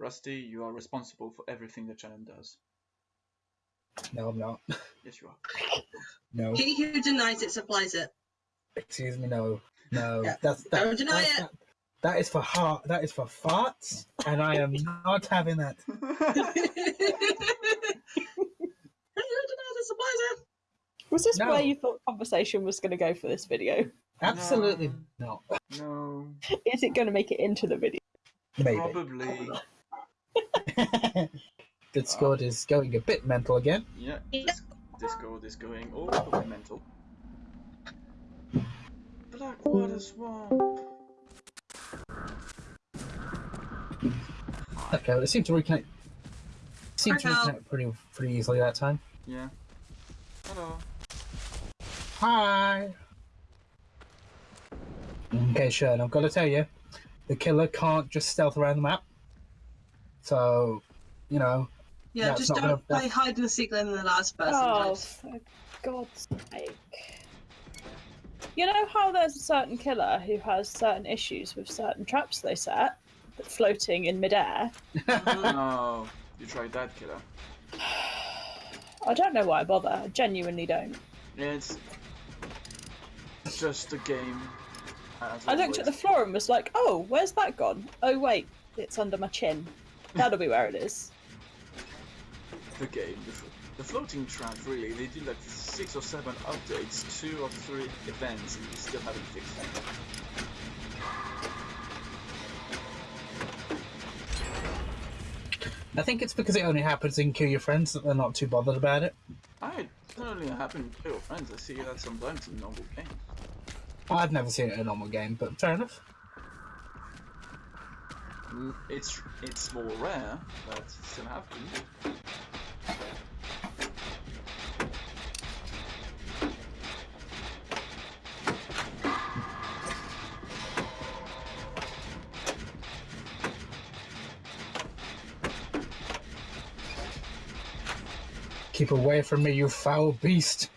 Rusty, you are responsible for everything that Shannon does. No, I'm not. Yes, you are. No. He who denies it supplies it. Excuse me, no. No. Yeah. That's that, Don't deny that's- it. That, that is for heart. That is for farts, and I am not having that. He who denies it supplies it. Was this No. where you thought conversation was going to go for this video? Absolutely not. no, Is it going to make it into the video? Maybe. probably. Discord is going a bit mental again. Yeah, Yeah. Discord is going all the way mental. Blackwater Swamp. Okay, well, it seemed to reconnect. Seemed to Hello. reconnect pretty pretty easily that time. Yeah. Hello. Hi. Okay, sure. And I've got to tell you, the killer can't just stealth around the map. So, you know, Yeah, That's just don't gonna- play hide and seek in the last person. Oh, just- for God's sake. You know how there's a certain killer who has certain issues with certain traps they set, but floating in midair? Uh-huh. Oh, you tried that killer. I don't know why I bother. I genuinely don't. It's just a game. I looked at the floor and was like, oh, where's that gone? Oh, wait, it's under my chin. That'll be where it is. the game. The, floating trap, really, they do like six or seven updates, two or three events, and you still haven't fixed it. I think it's because it only happens in Kill Your Friends that they're not too bothered about it. I certainly happen Kill your friends. I see that sometimes in normal games. I've never seen it in a normal game, but fair enough. Mm, It's it's more rare, but it still happens. Keep away from me, you foul beast.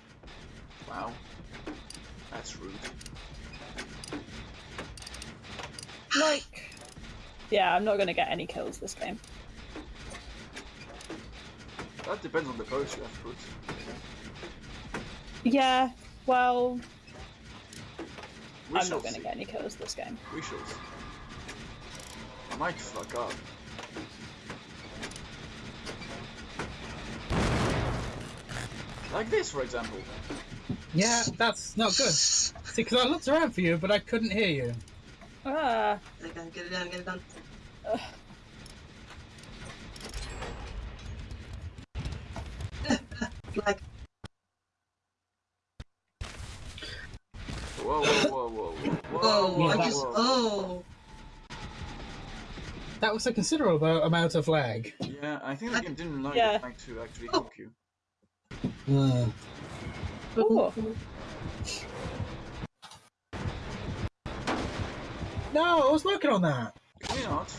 Wow, that's rude. Like, yeah, I'm not going to get any kills this game. That depends on the post you have put. Yeah, well, We I'm not going to see. get any kills this game. We shall see. I might fuck up. Like this, for example. Yeah, that's not good. See, because I looked around for you, but I couldn't hear you. Ah, Get it done, get it done, get it done. like, Whoa, whoa, whoa, whoa, whoa, oh, yeah, I that- just, oh. That was a considerable amount of lag. Yeah, I think the game didn't like, Yeah. like to actually Oh. hook you. Hmm. oh, No, I was working on that. Can we not?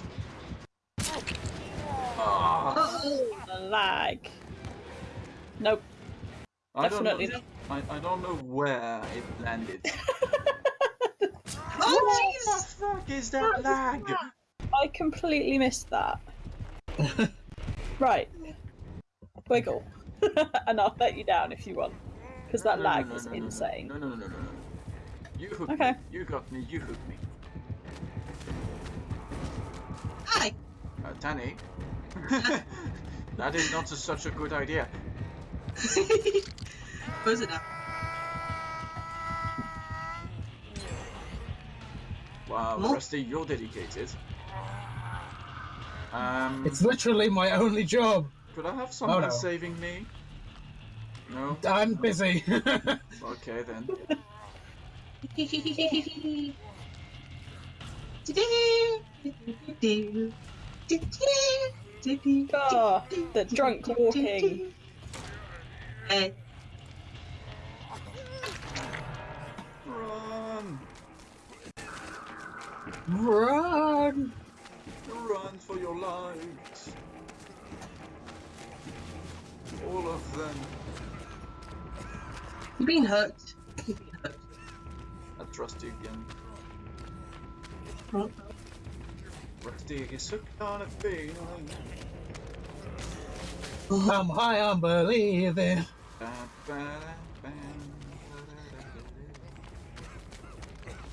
Ah, Oh, lag. Nope, I don't know. not. I, I don't know where it landed. oh, What jeez! the fuck is that lag? I completely missed that. right, wiggle, and I'll let you down if you want, because that No, no, lag no, was no, no, no, insane. No, no, no, no, no, no. You hooked Okay. me. You got me. You hooked me. Danny. that is not a, such a good idea. Close it now. Wow, Nope. Rusty, you're dedicated. Um, It's literally my only job. could I have someone no. saving me? No. I'm busy. Okay then. Ah, the drunk walking. Hey, Run! Run! Run for your lives! All of them. you've been hooked. You've been hooked. I trust you again. Is hooked on a feeling. Oh, I'm high on believing.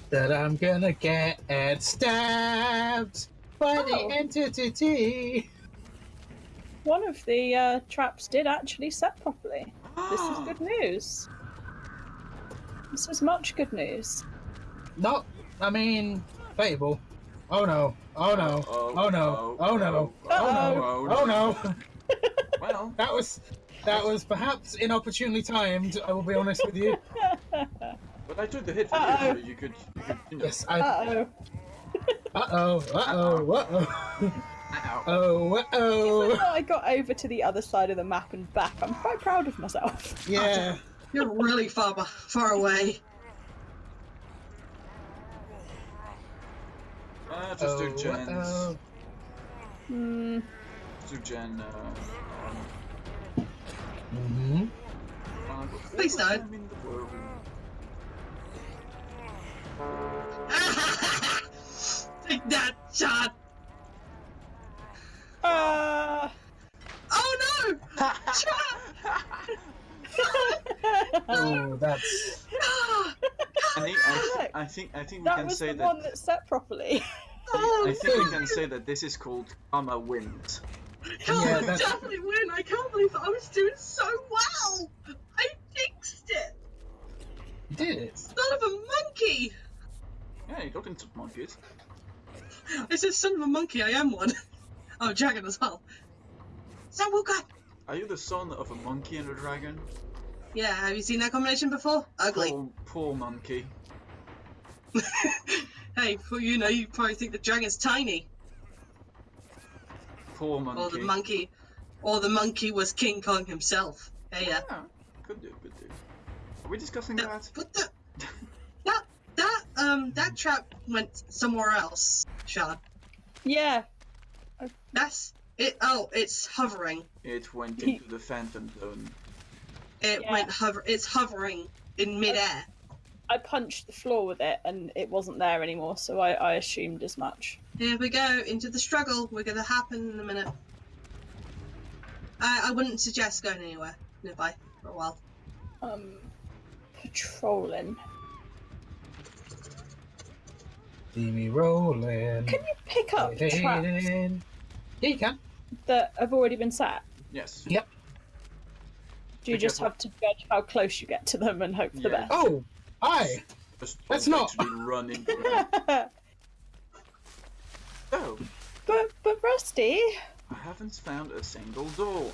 that I'm gonna get stabbed by Oh. the entity. One of the uh, traps did actually set properly. This is good news. This is much good news. No, I mean, Fable. Oh no! Oh no! Oh, Oh no! Oh no! Oh no! Oh no! Well, That was that was perhaps inopportunely timed. I will be honest with you. but I took the hit for you, Uh-oh. so you could, you could, you know. Yes, I. Uh oh. Uh oh! Uh oh! Uh oh! Ow. Oh! Uh oh! I got over to the other side of the map and back. I'm quite proud of myself. Yeah. you're really far far away. Uh, just do Oh, gens. uh-oh. Hmm. Do gen. Uh, um, Mhm. uh, Please all don't. I'm in the world. Take that shot! Uh... Oh no! Oh, that's. I think, I, Look, I think I think we that can was say the that. one that set properly. Oh, I think we can say that this is called Karma Wins. Can't Yeah, that's- definitely win. I can't believe I was doing so well. I fixed it. You did it. Son of a monkey. Yeah, you got into monkeys. I said son of a monkey. I am one. Oh, dragon as well. Sam Walker. Are you the son of a monkey and a dragon? Yeah, have you seen that combination before? Ugly. Poor, poor monkey. hey, well, you know, you probably think the dragon's tiny, Poor monkey. or the monkey, or the monkey was King Kong himself. Hey, yeah. Yeah, could do, could do. Are we discussing That, that? what the? That that um that trap went somewhere else, Sean. yeah. That's it. Oh, it's hovering. It went into the phantom zone. It Yeah. went hover. It's hovering in midair. I punched the floor with it and it wasn't there anymore, so I, I assumed as much. Here we go into the struggle. We're gonna happen in a minute. I I wouldn't suggest going anywhere nearby for a while. Um, patrolling. See me rolling. Can you pick up traps Yeah, you can. that have already been set? Yes. Yep. Do you Be just careful. have to judge how close you get to them and hope for the Yeah. Oh, hi. That's don't not- actually run into them. best? Oh, but but Rusty, I haven't found a single door.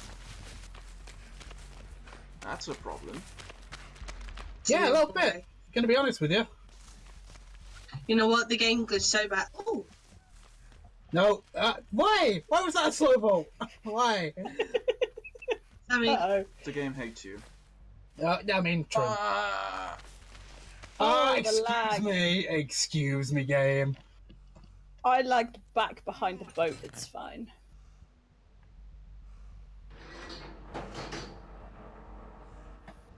That's a problem. Yeah, a little bit. Okay. Gonna be honest with you. You know what? The game goes so bad. Oh, No. Uh, why? Why was that a slow vote? Why? I mean, uh-oh. The game hates you. Uh, I mean, true. Ah, Ah, Oh, the excuse me. Excuse me, game. I lagged back behind the boat. It's fine.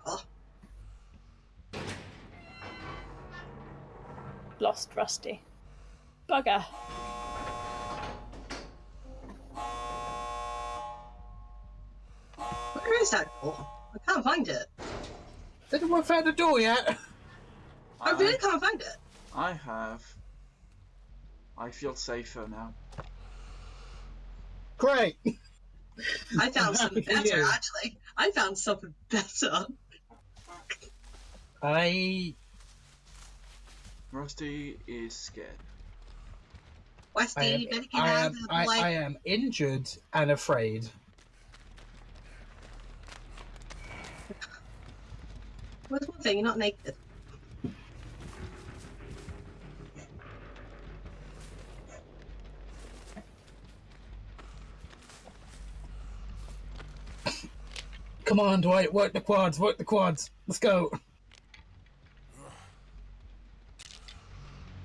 Oh. Lost Rusty. Bugger. where is that door? I can't find it. Did anyone found the door yet? I really can't find it. I have. I feel safer now. Great. I found something better, you. actually. I found something better. I. Rusty is scared. Westy, I am, you better get I out am, I. I am injured and afraid. What's one thing? You're not naked. Come on, Dwight. Work the quads. Work the quads. Let's go.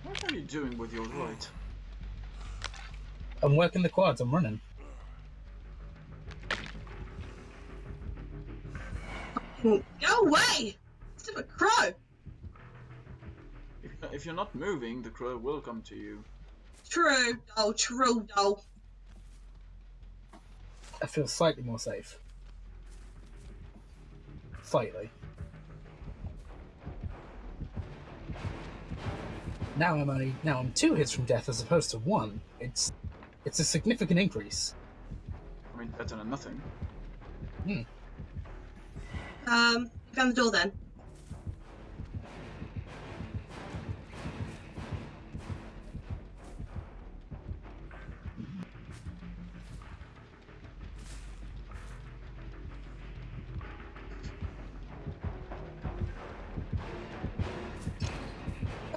What are you doing with your right? I'm working the quads. I'm running. Go away! It's a crow. If, if you're not moving, the crow will come to you. True, doll, true, doll. I feel slightly more safe. Slightly. Now I'm only now I'm two hits from death as opposed to one. It's it's a significant increase. I mean, better than nothing. Hmm. Um, found the door then.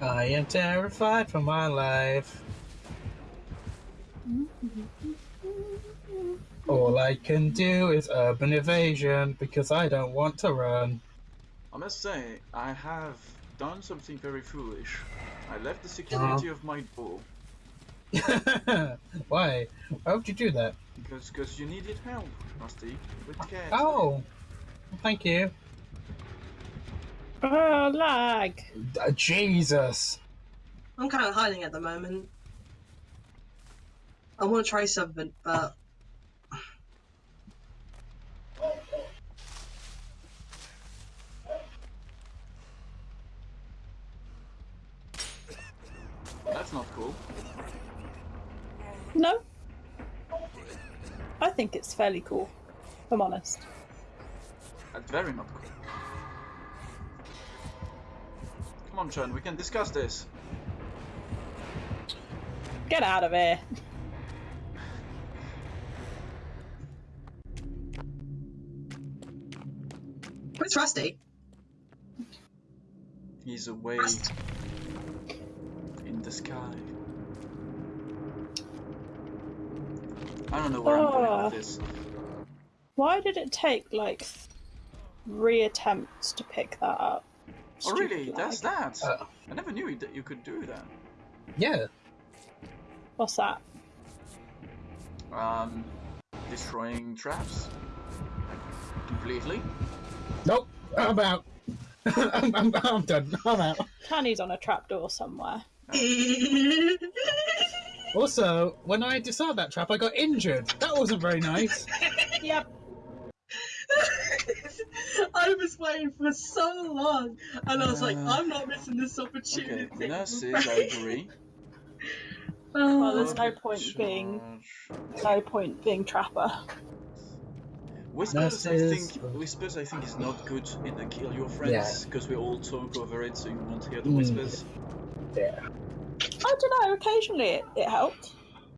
I am terrified for my life. All I can do is urban evasion because I don't want to run. I must say, I have done something very foolish. I left the security of my door Why? Why would you do that? because because you needed help, Rusty, with cats. Oh, thank you. Oh, lag. Uh, Jesus. I'm kind of hiding at the moment. I want to try something, but That's not cool. No. I think it's fairly cool, if I'm honest. That's very not cool. Come on, Chun, we can discuss this. Get out of here. where's Rusty? He's away Rust. in the sky. I don't know where I'm going Oh. with ah. this. Why did it take like three attempts to pick that up? Oh, Stupid really? That's lag. that? Uh, I never knew that you could do that. yeah. What's that? Um, destroying traps. Completely. Nope. I'm out. I'm, I'm, I'm done. I'm out. Tanny's on a trapdoor somewhere. Also, when I disarmed that trap, I got injured. That wasn't very nice. Yep. I was waiting for so long, and I was like, Uh, I'm not missing this opportunity. Okay, opportunity. nurses, I agree. Well, Oh, there's no point being no point being trapper. Whispers, I think. Whispers, I think, is not good in the kill your friends Yeah. because we all talk over it, so you won't hear the Mm. whispers. Yeah. I don't know. Occasionally it, it helped.